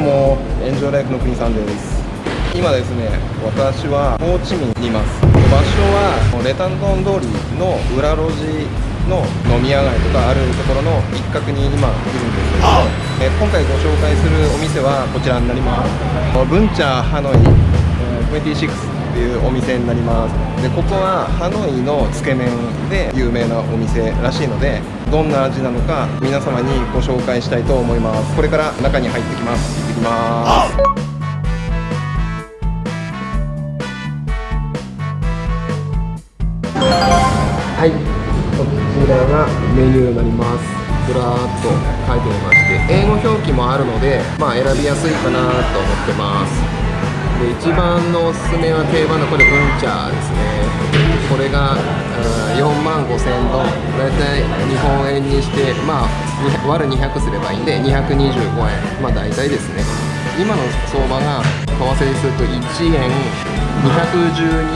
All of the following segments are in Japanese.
も。エンジョイライフの国さんです。今ですね私はホーチミンにいます。場所はレタンドン通りの裏路地の飲み屋街とかあるところの一角に今いるんですけども、え今回ご紹介するお店はこちらになります。ブンチャーハノイ26ていうお店になります。でここはハノイのつけ麺で有名なお店らしいのでどんな味なのか皆様にご紹介したいと思います。これから中に入ってきます。行ってきます。はい。こちらがメニューになります。ずらーっと書いてみまして英語表記もあるのでまあ選びやすいかなと思ってます。で一番のおすすめは定番のこれブンチャーですね。これが4万5000ドン大体日本円にしてまあ割る200すればいいんで225円。まあ大体ですね。今の相場が為替にすると1円212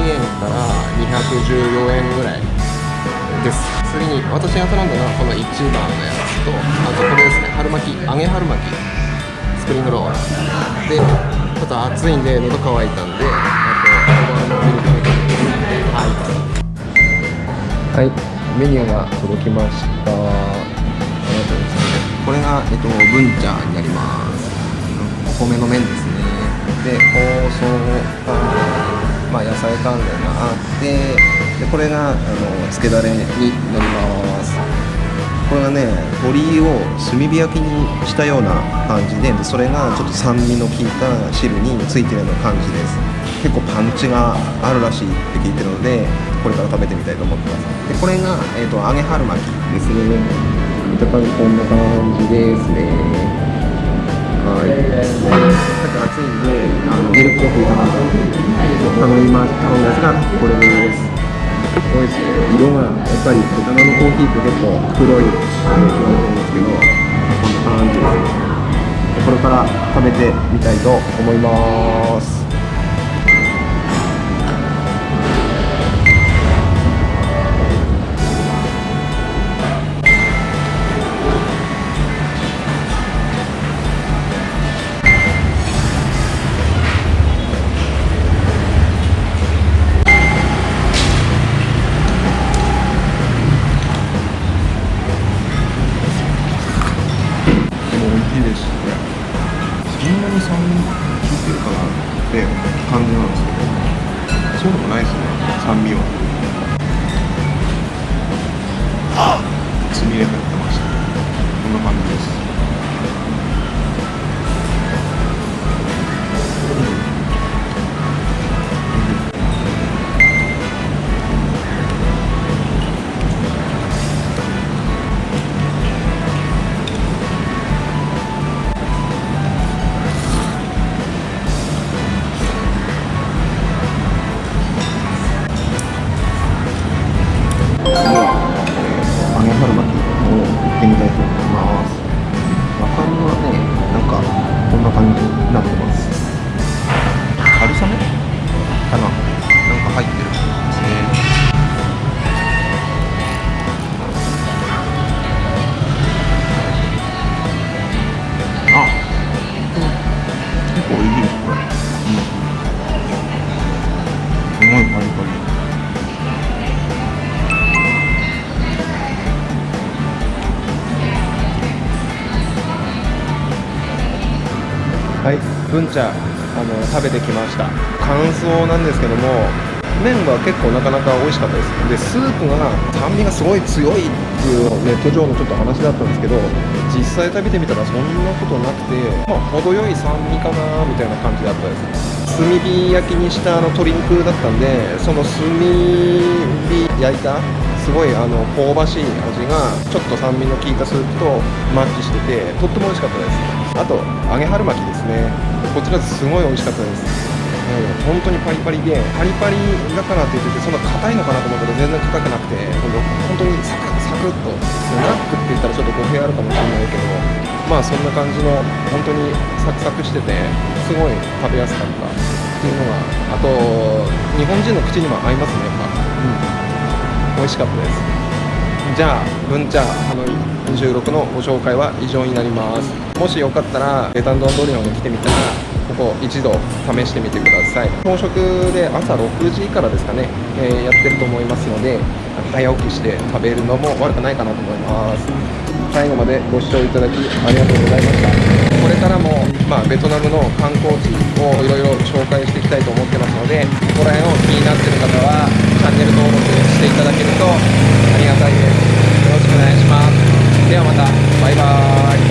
円から214円ぐらいです。次に私が頼んだのはこの1番のやつとあとこれですね。春巻き揚げ春巻き。スプリングロールでょっと暑いんで喉乾いたんではい、はい、メニューが届きました。ありがとうございますこれが、えっと、ブンチャーになります。お米の麺ですね。で包装まあ、野菜関連があってでこれがあのつけだれになりますね鶏を炭火焼きにしたような感じでそれがちょっと酸味の効いた汁についてるような感じです。結構パンチがあるらしいって聞いてるのでこれから食べてみたいと思ってます。でこれが、えーと、揚げ春巻きですね。見た感じこんな感じですね。はい、さっき暑いんであのミルクコーヒー頼みま頼んですがこれです美味しい色がやっぱりベトナムコーヒーって結構黒い表現ですけどこんな感じですこれから食べてみたいと思います。ははい。文茶あの食べてきました。感想なんですけども麺は結構なかなか美味しかったです。でスープが酸味がすごい強いっていうネット上のちょっと話だったんですけど実際食べてみたらそんなことなくてまあ程よい酸味かなみたいな感じだったです。炭火焼きにしたあの鶏肉だったんでその炭火焼いたすごいあの香ばしい味がちょっと酸味の効いたスープとマッチしててとっても美味しかったです。あと揚げ春巻きですね。こちらすごい美味しかったです。本当にパリパリでパリパリだからって言っててそんな硬いのかなと思ったら全然硬くなくて本当にサクサクっとスナックって言ったらちょっと語弊あるかもしれないけどまあそんな感じの本当にサクサクしててすごい食べやすかったっていうのがあと日本人の口にも合いますねやっぱ、うん、美味しかったです。じゃあ文茶あの26のご紹介は以上になります。もしよかったらベタンドンドリオンに来てみたらここ一度試してみてください。朝食で朝6時からですかね、えーやってると思いますので早起きして食べるのも悪くないかなと思います。最後までご視聴いただきありがとうございました。これからも、まあ、ベトナムの観光地をいろいろ紹介していきたいと思ってますのでここら辺を気になってる方はチャンネル登録していただけるとありがたいです。よろしくお願いします。ではまたバイバーイ